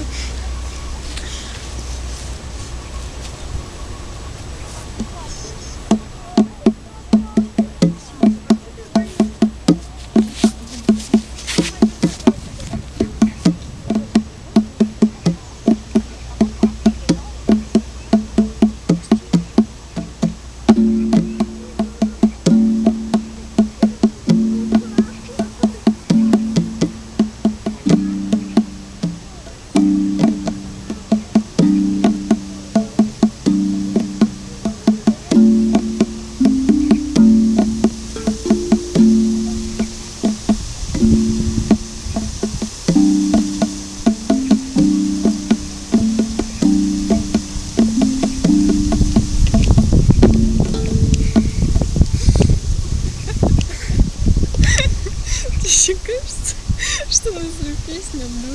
isso.